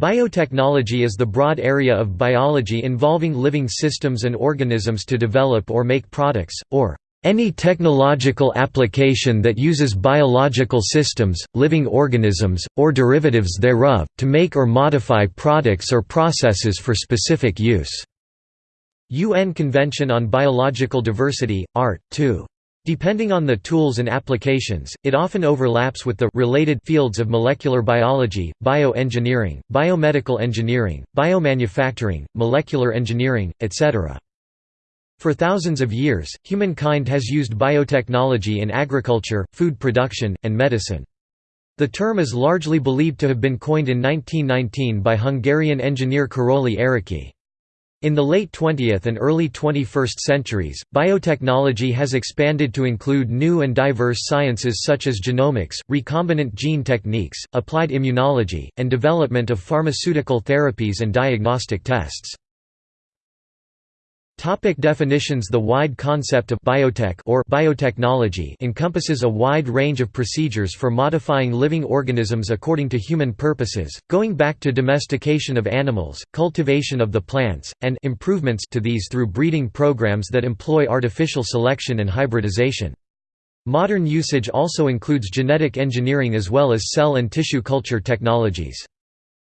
Biotechnology is the broad area of biology involving living systems and organisms to develop or make products, or any technological application that uses biological systems, living organisms, or derivatives thereof, to make or modify products or processes for specific use." UN Convention on Biological Diversity, Art. 2. Depending on the tools and applications, it often overlaps with the related fields of molecular biology, bioengineering, biomedical engineering, biomanufacturing, molecular engineering, etc. For thousands of years, humankind has used biotechnology in agriculture, food production, and medicine. The term is largely believed to have been coined in 1919 by Hungarian engineer Karoly Ereky. In the late 20th and early 21st centuries, biotechnology has expanded to include new and diverse sciences such as genomics, recombinant gene techniques, applied immunology, and development of pharmaceutical therapies and diagnostic tests. Topic definitions The wide concept of biotech or biotechnology encompasses a wide range of procedures for modifying living organisms according to human purposes, going back to domestication of animals, cultivation of the plants, and improvements to these through breeding programs that employ artificial selection and hybridization. Modern usage also includes genetic engineering as well as cell and tissue culture technologies.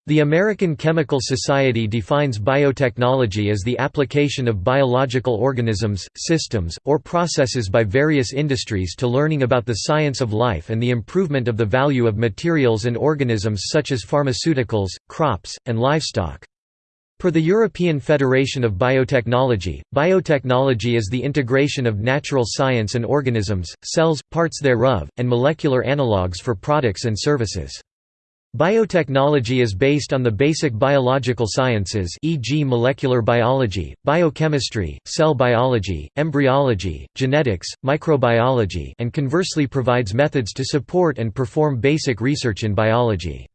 The American Chemical Society defines biotechnology as the application of biological organisms, systems, or processes by various industries to learning about the science of life and the improvement of the value of materials and organisms such as pharmaceuticals, crops, and livestock. Per the European Federation of Biotechnology, biotechnology is the integration of natural science and organisms, cells, parts thereof, and molecular analogues for products and services. Biotechnology is based on the basic biological sciences e.g. molecular biology, biochemistry, cell biology, embryology, genetics, microbiology and conversely provides methods to support and perform basic research in biology.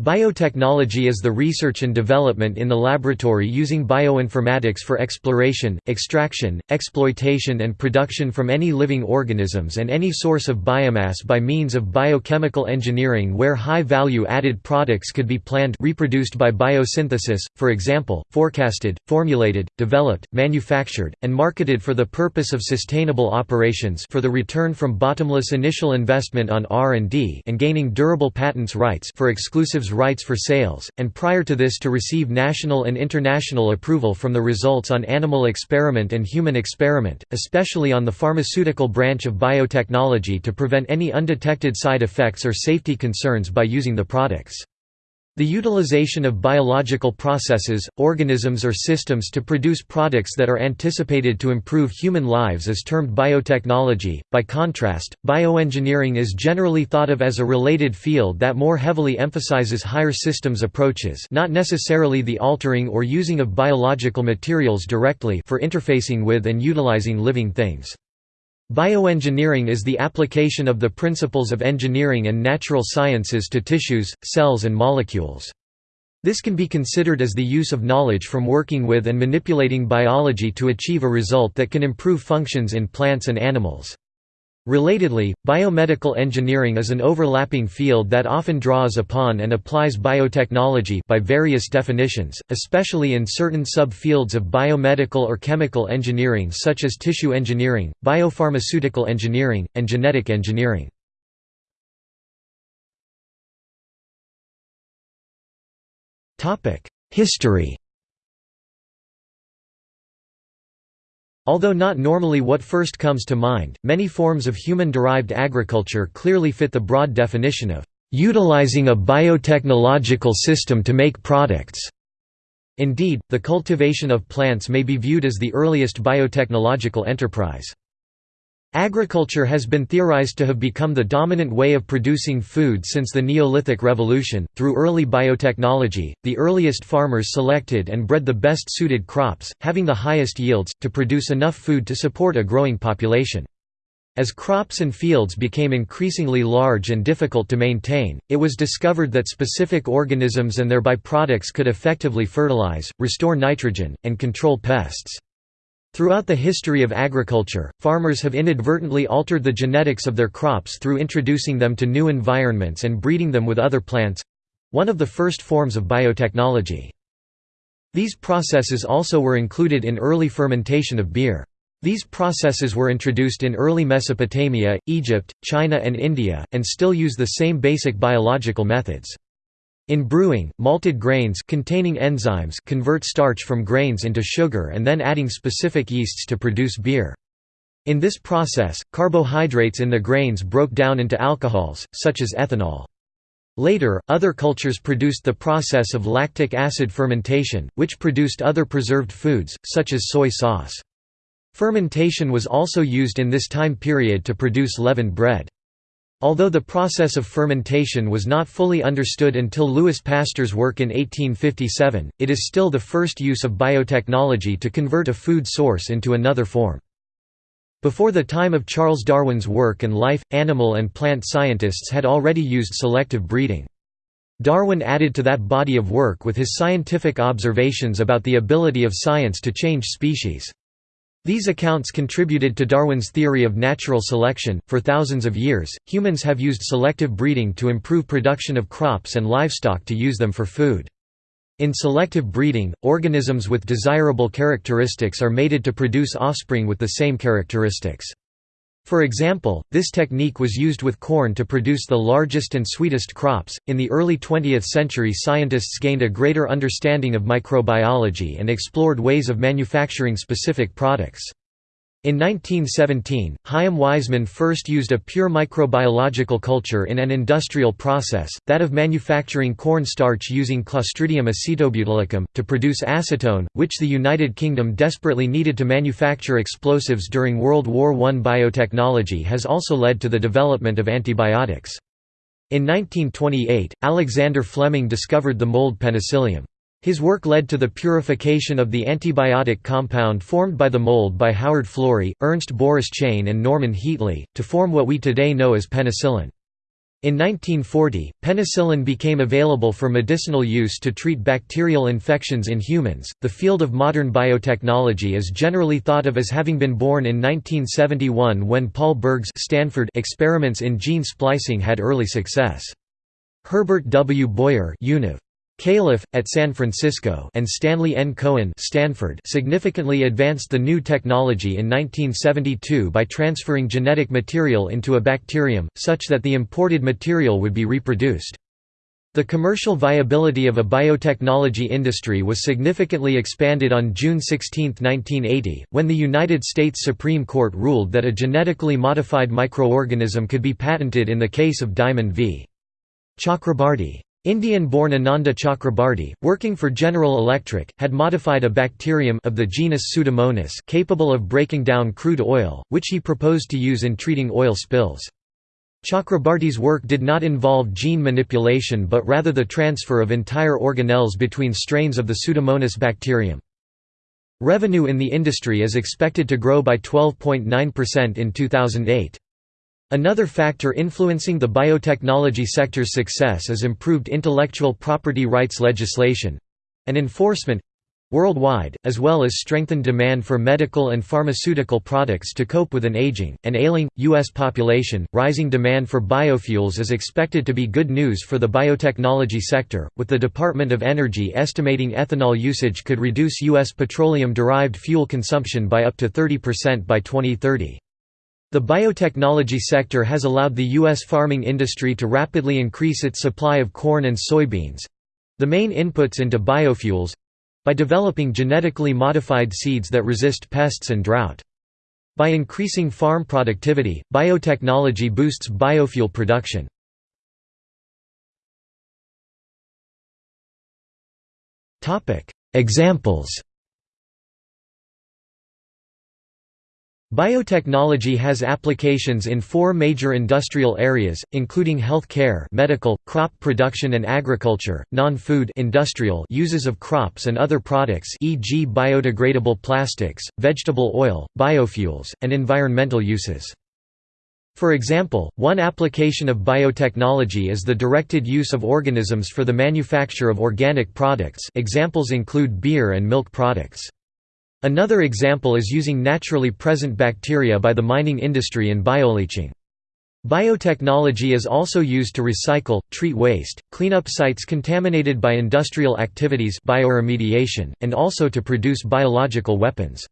Biotechnology is the research and development in the laboratory using bioinformatics for exploration, extraction, exploitation and production from any living organisms and any source of biomass by means of biochemical engineering where high-value added products could be planned reproduced by biosynthesis, for example, forecasted, formulated, developed, manufactured, and marketed for the purpose of sustainable operations for the return from bottomless initial investment on R&D and gaining durable patents rights for exclusives rights for sales, and prior to this to receive national and international approval from the results on animal experiment and human experiment, especially on the pharmaceutical branch of biotechnology to prevent any undetected side effects or safety concerns by using the products. The utilization of biological processes, organisms or systems to produce products that are anticipated to improve human lives is termed biotechnology. By contrast, bioengineering is generally thought of as a related field that more heavily emphasizes higher systems approaches, not necessarily the altering or using of biological materials directly for interfacing with and utilizing living things. Bioengineering is the application of the principles of engineering and natural sciences to tissues, cells and molecules. This can be considered as the use of knowledge from working with and manipulating biology to achieve a result that can improve functions in plants and animals. Relatedly, biomedical engineering is an overlapping field that often draws upon and applies biotechnology by various definitions, especially in certain sub-fields of biomedical or chemical engineering such as tissue engineering, biopharmaceutical engineering, and genetic engineering. History Although not normally what first comes to mind, many forms of human-derived agriculture clearly fit the broad definition of utilizing a biotechnological system to make products. Indeed, the cultivation of plants may be viewed as the earliest biotechnological enterprise. Agriculture has been theorized to have become the dominant way of producing food since the Neolithic Revolution. Through early biotechnology, the earliest farmers selected and bred the best suited crops, having the highest yields, to produce enough food to support a growing population. As crops and fields became increasingly large and difficult to maintain, it was discovered that specific organisms and their byproducts could effectively fertilize, restore nitrogen, and control pests. Throughout the history of agriculture, farmers have inadvertently altered the genetics of their crops through introducing them to new environments and breeding them with other plants one of the first forms of biotechnology. These processes also were included in early fermentation of beer. These processes were introduced in early Mesopotamia, Egypt, China and India, and still use the same basic biological methods. In brewing, malted grains containing enzymes convert starch from grains into sugar and then adding specific yeasts to produce beer. In this process, carbohydrates in the grains broke down into alcohols, such as ethanol. Later, other cultures produced the process of lactic acid fermentation, which produced other preserved foods, such as soy sauce. Fermentation was also used in this time period to produce leavened bread. Although the process of fermentation was not fully understood until Louis Pasteur's work in 1857, it is still the first use of biotechnology to convert a food source into another form. Before the time of Charles Darwin's work and life, animal and plant scientists had already used selective breeding. Darwin added to that body of work with his scientific observations about the ability of science to change species. These accounts contributed to Darwin's theory of natural selection. For thousands of years, humans have used selective breeding to improve production of crops and livestock to use them for food. In selective breeding, organisms with desirable characteristics are mated to produce offspring with the same characteristics. For example, this technique was used with corn to produce the largest and sweetest crops. In the early 20th century, scientists gained a greater understanding of microbiology and explored ways of manufacturing specific products. In 1917, Chaim Weizmann first used a pure microbiological culture in an industrial process, that of manufacturing corn starch using Clostridium acetobutylicum, to produce acetone, which the United Kingdom desperately needed to manufacture explosives during World War I. Biotechnology has also led to the development of antibiotics. In 1928, Alexander Fleming discovered the mold penicillium. His work led to the purification of the antibiotic compound formed by the mold by Howard Florey, Ernst Boris Chain and Norman Heatley, to form what we today know as penicillin. In 1940, penicillin became available for medicinal use to treat bacterial infections in humans. The field of modern biotechnology is generally thought of as having been born in 1971 when Paul Berg's Stanford experiments in gene splicing had early success. Herbert W. Boyer Univ. Califf, at San Francisco and Stanley N. Cohen Stanford significantly advanced the new technology in 1972 by transferring genetic material into a bacterium, such that the imported material would be reproduced. The commercial viability of a biotechnology industry was significantly expanded on June 16, 1980, when the United States Supreme Court ruled that a genetically modified microorganism could be patented in the case of Diamond v. Chakrabarty. Indian-born Ananda Chakrabarty, working for General Electric, had modified a bacterium of the genus Pseudomonas capable of breaking down crude oil, which he proposed to use in treating oil spills. Chakrabarty's work did not involve gene manipulation but rather the transfer of entire organelles between strains of the Pseudomonas bacterium. Revenue in the industry is expected to grow by 12.9% in 2008. Another factor influencing the biotechnology sector's success is improved intellectual property rights legislation—and enforcement—worldwide, as well as strengthened demand for medical and pharmaceutical products to cope with an aging, and ailing, U.S. population. Rising demand for biofuels is expected to be good news for the biotechnology sector, with the Department of Energy estimating ethanol usage could reduce U.S. petroleum derived fuel consumption by up to 30% by 2030. The biotechnology sector has allowed the U.S. farming industry to rapidly increase its supply of corn and soybeans—the main inputs into biofuels—by developing genetically modified seeds that resist pests and drought. By increasing farm productivity, biotechnology boosts biofuel production. Examples Biotechnology has applications in four major industrial areas, including health care medical, crop production and agriculture, non-food industrial uses of crops and other products e.g. biodegradable plastics, vegetable oil, biofuels, and environmental uses. For example, one application of biotechnology is the directed use of organisms for the manufacture of organic products examples include beer and milk products. Another example is using naturally present bacteria by the mining industry in bioleaching. Biotechnology is also used to recycle, treat waste, clean up sites contaminated by industrial activities bioremediation, and also to produce biological weapons.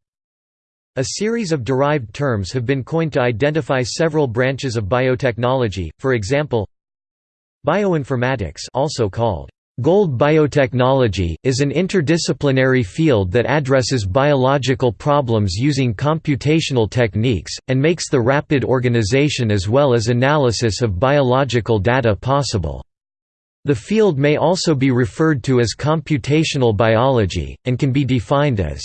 A series of derived terms have been coined to identify several branches of biotechnology, for example, bioinformatics also called Gold biotechnology, is an interdisciplinary field that addresses biological problems using computational techniques, and makes the rapid organization as well as analysis of biological data possible. The field may also be referred to as computational biology, and can be defined as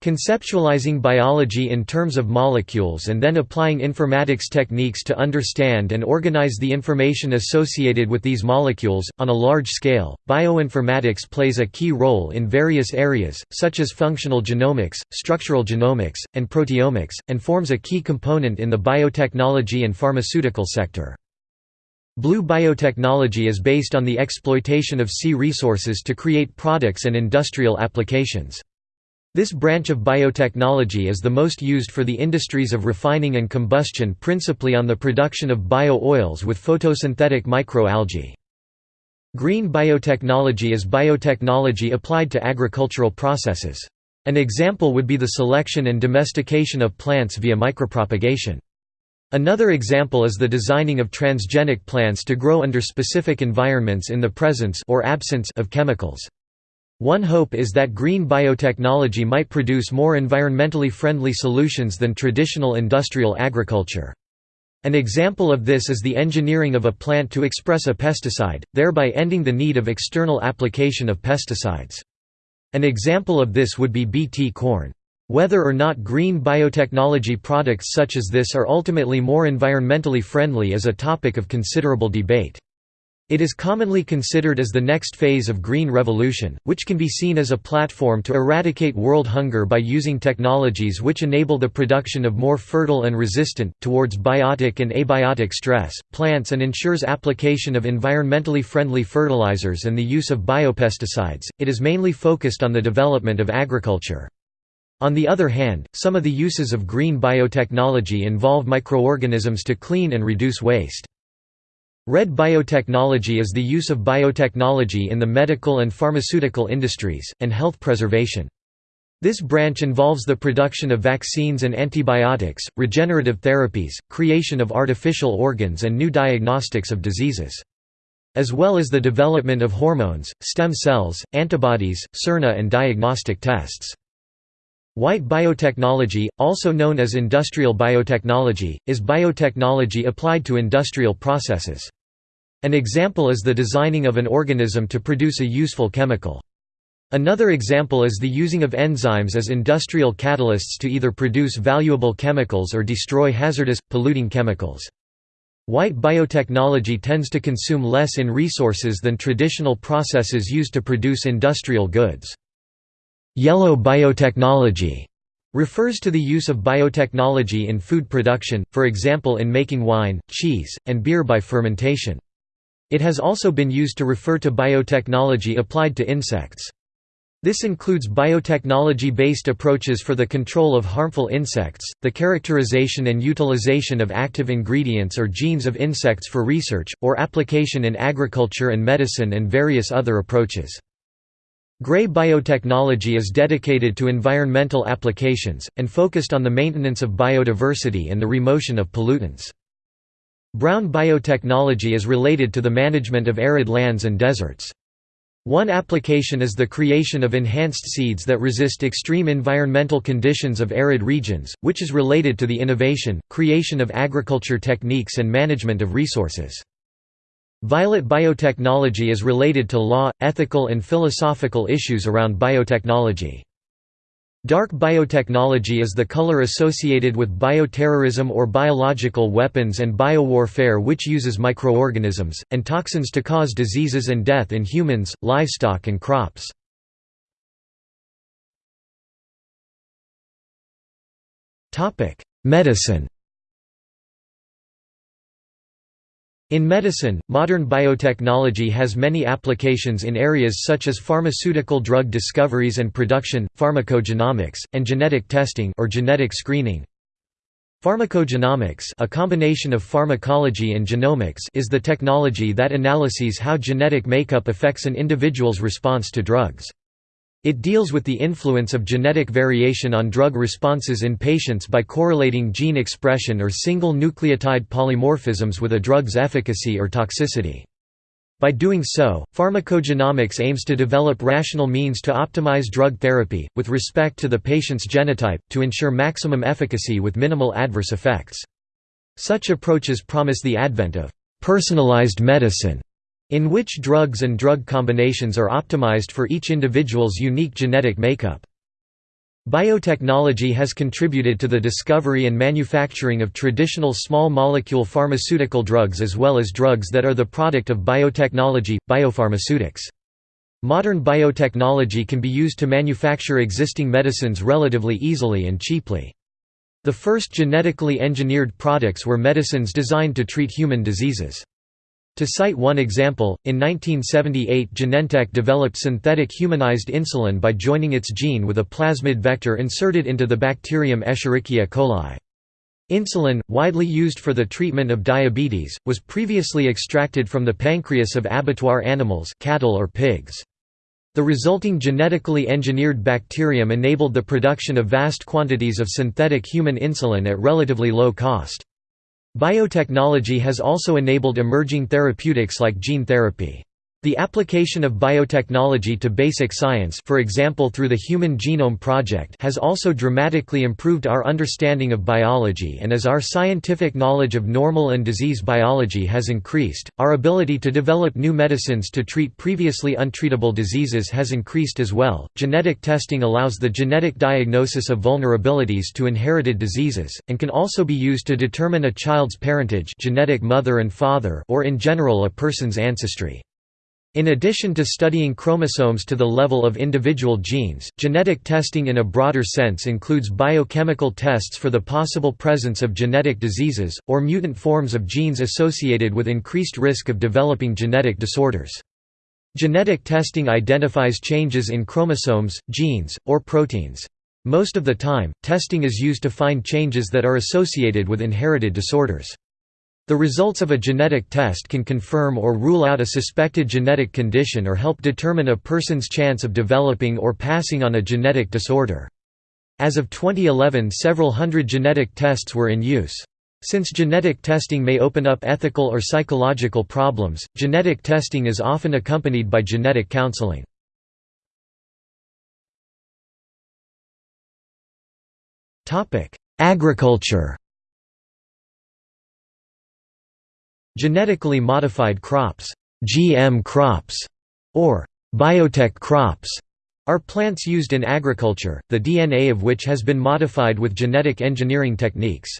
Conceptualizing biology in terms of molecules and then applying informatics techniques to understand and organize the information associated with these molecules, on a large scale, bioinformatics plays a key role in various areas, such as functional genomics, structural genomics, and proteomics, and forms a key component in the biotechnology and pharmaceutical sector. Blue biotechnology is based on the exploitation of sea resources to create products and industrial applications. This branch of biotechnology is the most used for the industries of refining and combustion principally on the production of bio-oils with photosynthetic microalgae. Green biotechnology is biotechnology applied to agricultural processes. An example would be the selection and domestication of plants via micropropagation. Another example is the designing of transgenic plants to grow under specific environments in the presence or absence of chemicals. One hope is that green biotechnology might produce more environmentally friendly solutions than traditional industrial agriculture. An example of this is the engineering of a plant to express a pesticide, thereby ending the need of external application of pesticides. An example of this would be Bt corn. Whether or not green biotechnology products such as this are ultimately more environmentally friendly is a topic of considerable debate. It is commonly considered as the next phase of Green Revolution, which can be seen as a platform to eradicate world hunger by using technologies which enable the production of more fertile and resistant, towards biotic and abiotic stress, plants and ensures application of environmentally friendly fertilizers and the use of biopesticides. It is mainly focused on the development of agriculture. On the other hand, some of the uses of green biotechnology involve microorganisms to clean and reduce waste. Red biotechnology is the use of biotechnology in the medical and pharmaceutical industries, and health preservation. This branch involves the production of vaccines and antibiotics, regenerative therapies, creation of artificial organs and new diagnostics of diseases. As well as the development of hormones, stem cells, antibodies, siRNA and diagnostic tests. White biotechnology, also known as industrial biotechnology, is biotechnology applied to industrial processes. An example is the designing of an organism to produce a useful chemical. Another example is the using of enzymes as industrial catalysts to either produce valuable chemicals or destroy hazardous, polluting chemicals. White biotechnology tends to consume less in resources than traditional processes used to produce industrial goods. Yellow biotechnology refers to the use of biotechnology in food production, for example in making wine, cheese, and beer by fermentation. It has also been used to refer to biotechnology applied to insects. This includes biotechnology-based approaches for the control of harmful insects, the characterization and utilization of active ingredients or genes of insects for research, or application in agriculture and medicine and various other approaches. Gray biotechnology is dedicated to environmental applications, and focused on the maintenance of biodiversity and the remotion of pollutants. Brown biotechnology is related to the management of arid lands and deserts. One application is the creation of enhanced seeds that resist extreme environmental conditions of arid regions, which is related to the innovation, creation of agriculture techniques and management of resources. Violet biotechnology is related to law, ethical and philosophical issues around biotechnology. Dark biotechnology is the color associated with bioterrorism or biological weapons and biowarfare which uses microorganisms, and toxins to cause diseases and death in humans, livestock and crops. Medicine In medicine, modern biotechnology has many applications in areas such as pharmaceutical drug discoveries and production, pharmacogenomics, and genetic testing or genetic screening. Pharmacogenomics a combination of pharmacology and genomics is the technology that analyses how genetic makeup affects an individual's response to drugs. It deals with the influence of genetic variation on drug responses in patients by correlating gene expression or single nucleotide polymorphisms with a drug's efficacy or toxicity. By doing so, pharmacogenomics aims to develop rational means to optimize drug therapy, with respect to the patient's genotype, to ensure maximum efficacy with minimal adverse effects. Such approaches promise the advent of «personalized medicine», in which drugs and drug combinations are optimized for each individual's unique genetic makeup. Biotechnology has contributed to the discovery and manufacturing of traditional small molecule pharmaceutical drugs as well as drugs that are the product of biotechnology, biopharmaceutics. Modern biotechnology can be used to manufacture existing medicines relatively easily and cheaply. The first genetically engineered products were medicines designed to treat human diseases. To cite one example, in 1978 Genentech developed synthetic humanized insulin by joining its gene with a plasmid vector inserted into the bacterium Escherichia coli. Insulin, widely used for the treatment of diabetes, was previously extracted from the pancreas of abattoir animals cattle or pigs. The resulting genetically engineered bacterium enabled the production of vast quantities of synthetic human insulin at relatively low cost. Biotechnology has also enabled emerging therapeutics like gene therapy. The application of biotechnology to basic science for example through the Human Genome Project has also dramatically improved our understanding of biology and as our scientific knowledge of normal and disease biology has increased, our ability to develop new medicines to treat previously untreatable diseases has increased as well. Genetic testing allows the genetic diagnosis of vulnerabilities to inherited diseases, and can also be used to determine a child's parentage genetic mother and father or in general a person's ancestry. In addition to studying chromosomes to the level of individual genes, genetic testing in a broader sense includes biochemical tests for the possible presence of genetic diseases, or mutant forms of genes associated with increased risk of developing genetic disorders. Genetic testing identifies changes in chromosomes, genes, or proteins. Most of the time, testing is used to find changes that are associated with inherited disorders. The results of a genetic test can confirm or rule out a suspected genetic condition or help determine a person's chance of developing or passing on a genetic disorder. As of 2011 several hundred genetic tests were in use. Since genetic testing may open up ethical or psychological problems, genetic testing is often accompanied by genetic counseling. Agriculture Genetically modified crops GM crops, or biotech crops, are plants used in agriculture, the DNA of which has been modified with genetic engineering techniques.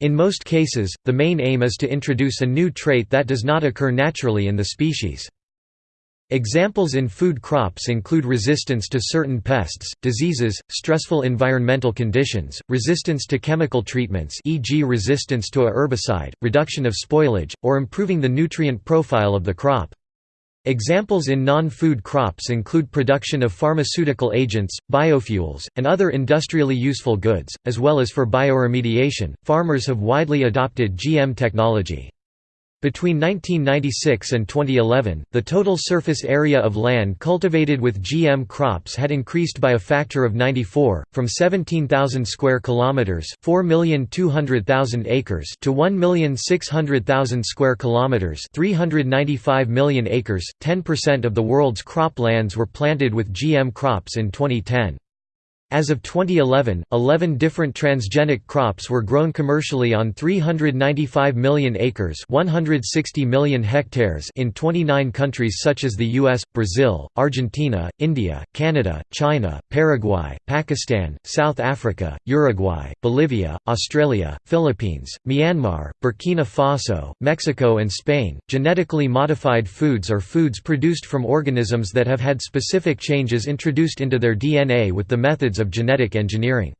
In most cases, the main aim is to introduce a new trait that does not occur naturally in the species. Examples in food crops include resistance to certain pests, diseases, stressful environmental conditions, resistance to chemical treatments e.g. resistance to a herbicide, reduction of spoilage, or improving the nutrient profile of the crop. Examples in non-food crops include production of pharmaceutical agents, biofuels, and other industrially useful goods, as well as for bioremediation. Farmers have widely adopted GM technology. Between 1996 and 2011, the total surface area of land cultivated with GM crops had increased by a factor of 94, from 17,000 square kilometers, 4,200,000 acres, to 1,600,000 square kilometers, 395 million acres. 10% of the world's croplands were planted with GM crops in 2010. As of 2011, 11 different transgenic crops were grown commercially on 395 million acres 160 million hectares in 29 countries such as the US, Brazil, Argentina, India, Canada, China, Paraguay, Pakistan, South Africa, Uruguay, Bolivia, Australia, Philippines, Myanmar, Burkina Faso, Mexico and Spain. Genetically modified foods are foods produced from organisms that have had specific changes introduced into their DNA with the methods of genetic engineering.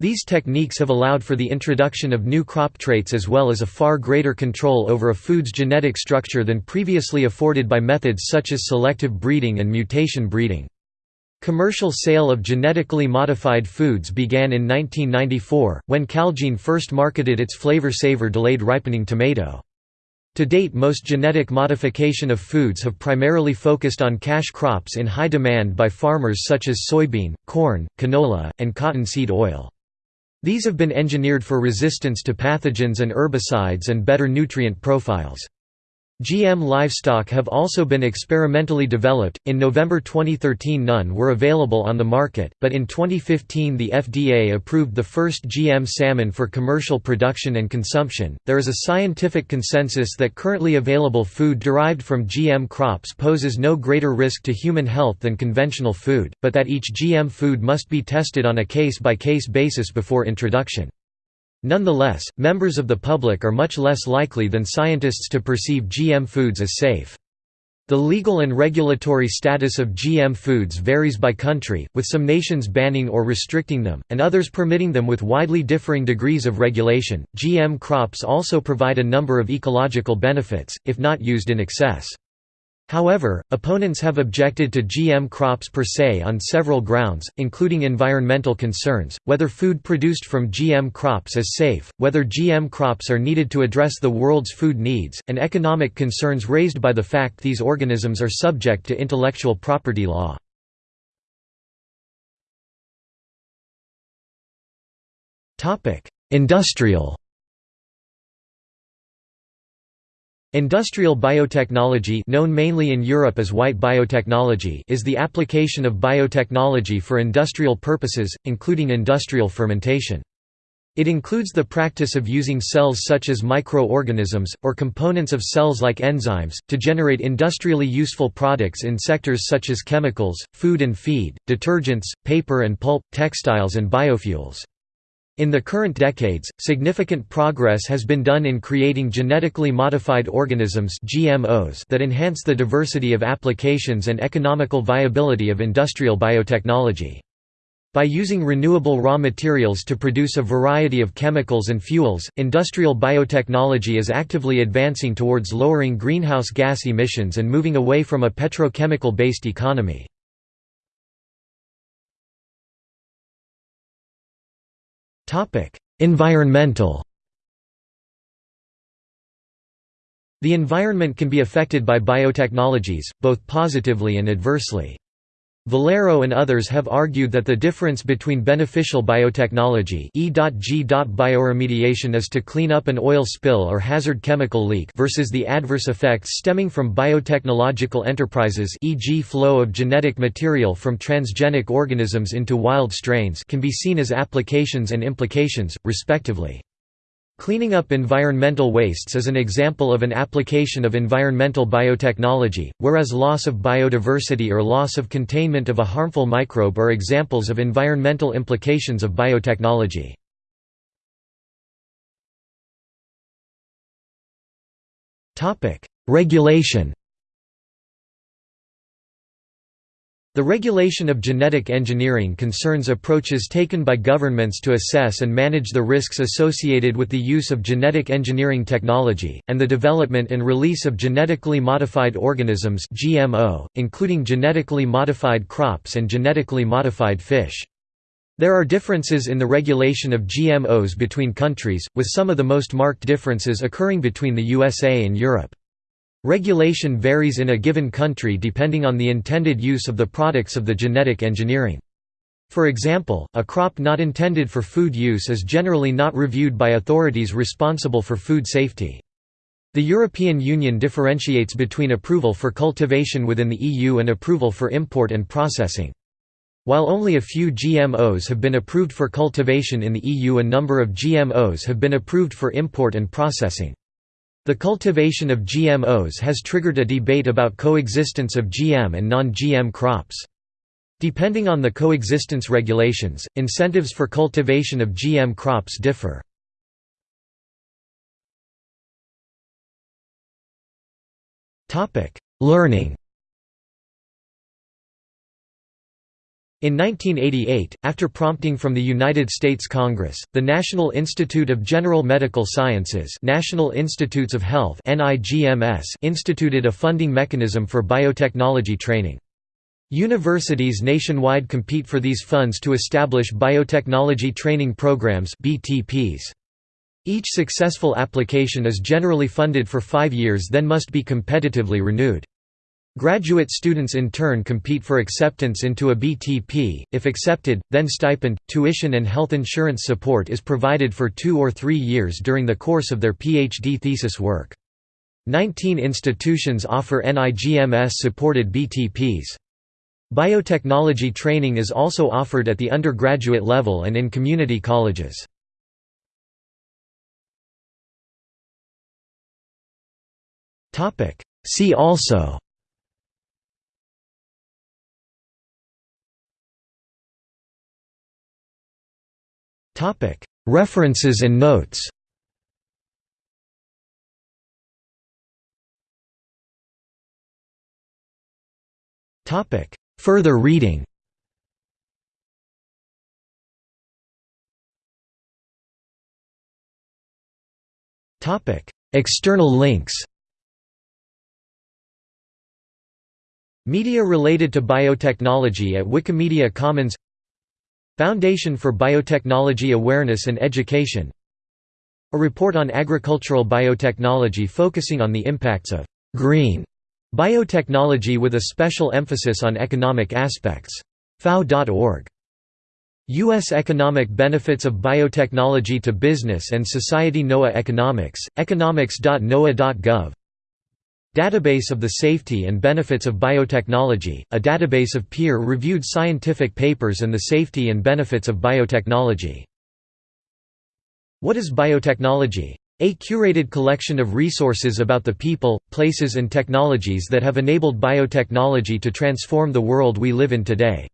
These techniques have allowed for the introduction of new crop traits as well as a far greater control over a food's genetic structure than previously afforded by methods such as selective breeding and mutation breeding. Commercial sale of genetically modified foods began in 1994, when Calgene first marketed its Flavr Savr delayed ripening tomato. To date most genetic modification of foods have primarily focused on cash crops in high demand by farmers such as soybean, corn, canola, and cottonseed oil. These have been engineered for resistance to pathogens and herbicides and better nutrient profiles. GM livestock have also been experimentally developed. In November 2013, none were available on the market, but in 2015, the FDA approved the first GM salmon for commercial production and consumption. There is a scientific consensus that currently available food derived from GM crops poses no greater risk to human health than conventional food, but that each GM food must be tested on a case by case basis before introduction. Nonetheless, members of the public are much less likely than scientists to perceive GM foods as safe. The legal and regulatory status of GM foods varies by country, with some nations banning or restricting them, and others permitting them with widely differing degrees of regulation. GM crops also provide a number of ecological benefits, if not used in excess. However, opponents have objected to GM crops per se on several grounds, including environmental concerns, whether food produced from GM crops is safe, whether GM crops are needed to address the world's food needs, and economic concerns raised by the fact these organisms are subject to intellectual property law. Industrial Industrial biotechnology known mainly in Europe as white biotechnology is the application of biotechnology for industrial purposes, including industrial fermentation. It includes the practice of using cells such as microorganisms, or components of cells like enzymes, to generate industrially useful products in sectors such as chemicals, food and feed, detergents, paper and pulp, textiles and biofuels. In the current decades, significant progress has been done in creating genetically modified organisms GMOs that enhance the diversity of applications and economical viability of industrial biotechnology. By using renewable raw materials to produce a variety of chemicals and fuels, industrial biotechnology is actively advancing towards lowering greenhouse gas emissions and moving away from a petrochemical-based economy. Environmental The environment can be affected by biotechnologies, both positively and adversely. Vallero and others have argued that the difference between beneficial biotechnology E.G. bioremediation is to clean up an oil spill or hazard chemical leak versus the adverse effects stemming from biotechnological enterprises e.g. flow of genetic material from transgenic organisms into wild strains can be seen as applications and implications, respectively. Cleaning up environmental wastes is an example of an application of environmental biotechnology, whereas loss of biodiversity or loss of containment of a harmful microbe are examples of environmental implications of biotechnology. Regulation The regulation of genetic engineering concerns approaches taken by governments to assess and manage the risks associated with the use of genetic engineering technology, and the development and release of genetically modified organisms GMO, including genetically modified crops and genetically modified fish. There are differences in the regulation of GMOs between countries, with some of the most marked differences occurring between the USA and Europe. Regulation varies in a given country depending on the intended use of the products of the genetic engineering. For example, a crop not intended for food use is generally not reviewed by authorities responsible for food safety. The European Union differentiates between approval for cultivation within the EU and approval for import and processing. While only a few GMOs have been approved for cultivation in the EU a number of GMOs have been approved for import and processing. The cultivation of GMOs has triggered a debate about coexistence of GM and non-GM crops. Depending on the coexistence regulations, incentives for cultivation of GM crops differ. Learning In 1988, after prompting from the United States Congress, the National Institute of General Medical Sciences National Institutes of Health instituted a funding mechanism for biotechnology training. Universities nationwide compete for these funds to establish biotechnology training programs BTPs. Each successful application is generally funded for five years then must be competitively renewed. Graduate students in turn compete for acceptance into a BTP, if accepted, then stipend, tuition and health insurance support is provided for two or three years during the course of their PhD thesis work. Nineteen institutions offer NIGMS-supported BTPs. Biotechnology training is also offered at the undergraduate level and in community colleges. See also References and notes. Further reading. External links. Media related to biotechnology at Wikimedia Commons Foundation for Biotechnology Awareness and Education A report on agricultural biotechnology focusing on the impacts of «green» biotechnology with a special emphasis on economic aspects. FAO.org. U.S. Economic Benefits of Biotechnology to Business and Society NOAA Economics, economics.noaa.gov Database of the Safety and Benefits of Biotechnology, a database of peer-reviewed scientific papers and the safety and benefits of biotechnology. What is biotechnology? A curated collection of resources about the people, places and technologies that have enabled biotechnology to transform the world we live in today.